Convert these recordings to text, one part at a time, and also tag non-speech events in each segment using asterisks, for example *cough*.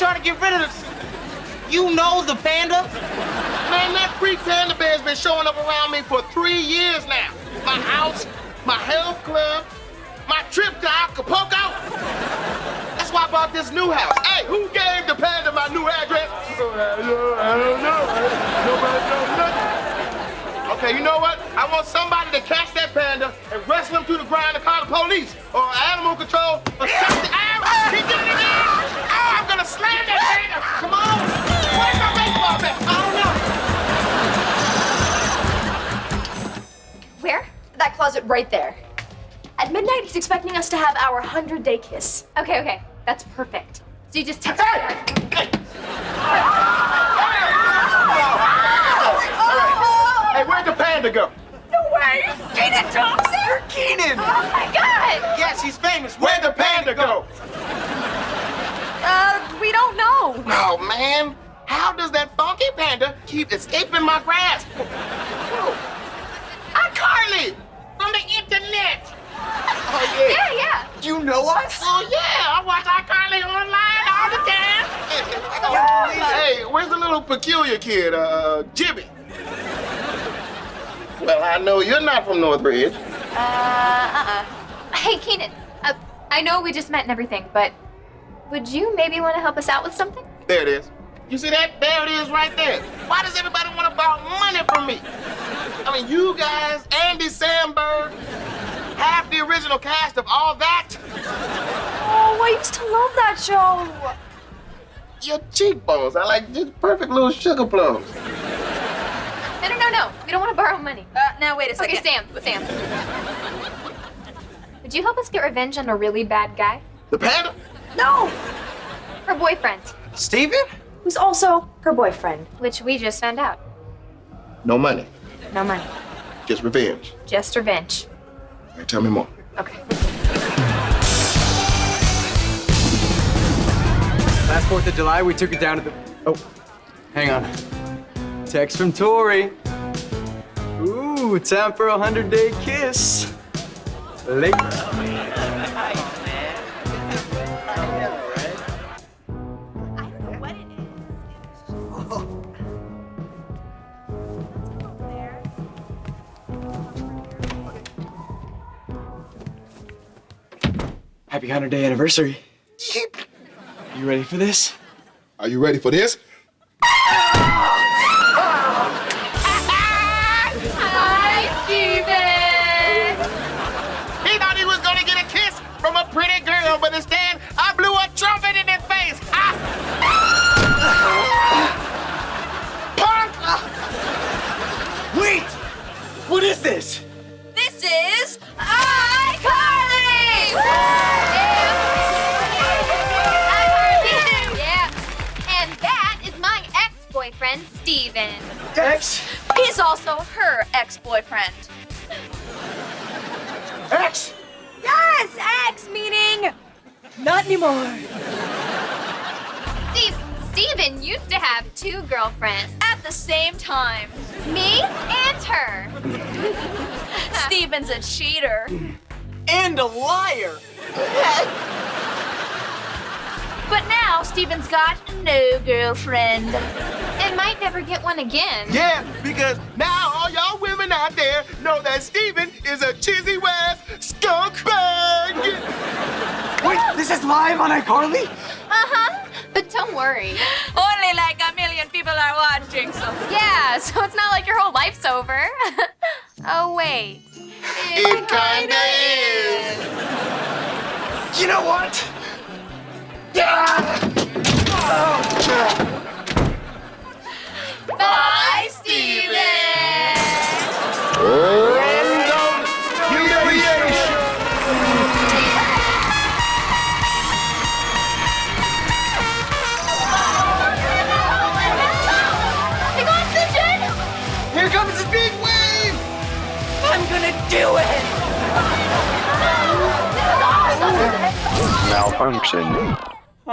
years. You know the panda? Man, that freak panda bear's been showing up around me for three years now. My house, my health club, my trip to Acapulco. That's why I bought this new house. Hey, who gave the panda my new address? I don't know. Nobody knows nothing. Okay, you know what? I want somebody to catch that panda and wrestle him to the ground and call the police or animal control or something. Ow! He did it again! Right there. At midnight, he's expecting us to have our 100 day kiss. Okay, okay. That's perfect. So you just text Hey! Hey, where'd the panda go? No way! Kenan Thompson! You're Kenan! Oh my god! Yeah, she's famous. Where'd the panda go? Uh, we don't know. Oh, man. How does that funky panda keep escaping my grasp? Oh, iCarly! From the internet! Oh, yeah. Yeah, yeah. You know us? Oh, yeah. I watch iCarly online all the time. Hey, where's the little peculiar kid, uh, Jimmy? Well, I know you're not from Northridge. Uh, uh-uh. Hey, Kenan. Uh, I know we just met and everything, but would you maybe want to help us out with something? There it is. You see that? There it is right there. Why does everybody want to borrow money from me? I mean, you guys, Andy Samberg, half the original cast of all that. Oh, I used to love that show. Your cheekbones I like just perfect little sugar plums. No, no, no, no. We don't want to borrow money. Uh, now wait a second. Okay, Sam, Sam. Would you help us get revenge on a really bad guy? The panda? No! Her boyfriend, Steven? Who's also her boyfriend. which we just found out. No money, No money. just revenge. Just revenge. All right, tell me more. Okay. Last 4th of July, we took it down to the. Oh, hang on. Text from Tori. Ooh, time for a 100 day kiss. Late. Happy 100 day anniversary. You ready for this? Are you ready for this? Hi, Steven! He thought he was gonna get a kiss from a pretty girl, but instead, I blew a trumpet in his face. Ah! Punk! Wait! What is this? This is ex-boyfriend, Steven. X? He's also her ex-boyfriend. X? Yes, ex meaning not anymore. Steve, Steven used to have two girlfriends. At the same time, Me and her. *laughs* Steven's a cheater. And a liar! *laughs* But now Steven's got no girlfriend. And might never get one again. Yeah, because now all y'all women out there know that Steven is a cheesy West skunk bag. Wait, this is live on iCarly? Uh-huh. But don't worry. Only like a million people are watching, so. Yeah, *laughs* so it's not like your whole life's over. *laughs* oh, wait. It kinda is. You know what? Bye, Steven! Random humiliation. Big oxygen! Here comes the big wave! I'm gonna do it! Malfunction. *laughs*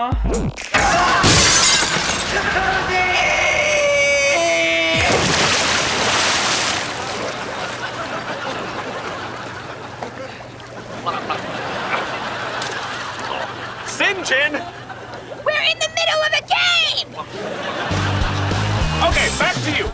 Sinjin! We're in the middle of a game! Okay, back to you.